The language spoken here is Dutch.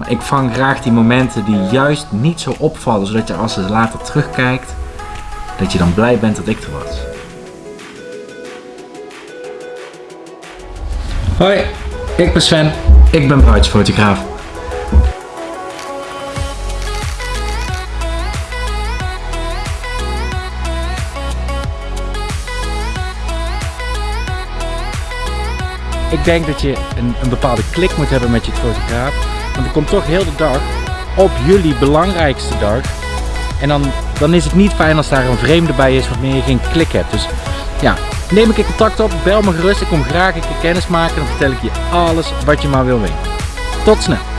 Maar ik vang graag die momenten die juist niet zo opvallen, zodat je als je later terugkijkt, dat je dan blij bent dat ik er was. Hoi, ik ben Sven. Ik ben bruidsfotograaf. Ik denk dat je een, een bepaalde klik moet hebben met je fotograaf. Want er komt toch heel de dag op jullie belangrijkste dag. En dan, dan is het niet fijn als daar een vreemde bij is waarmee je geen klik hebt. Dus ja, neem een keer contact op, bel me gerust. Ik kom graag een keer kennis maken. Dan vertel ik je alles wat je maar wil weten. Tot snel.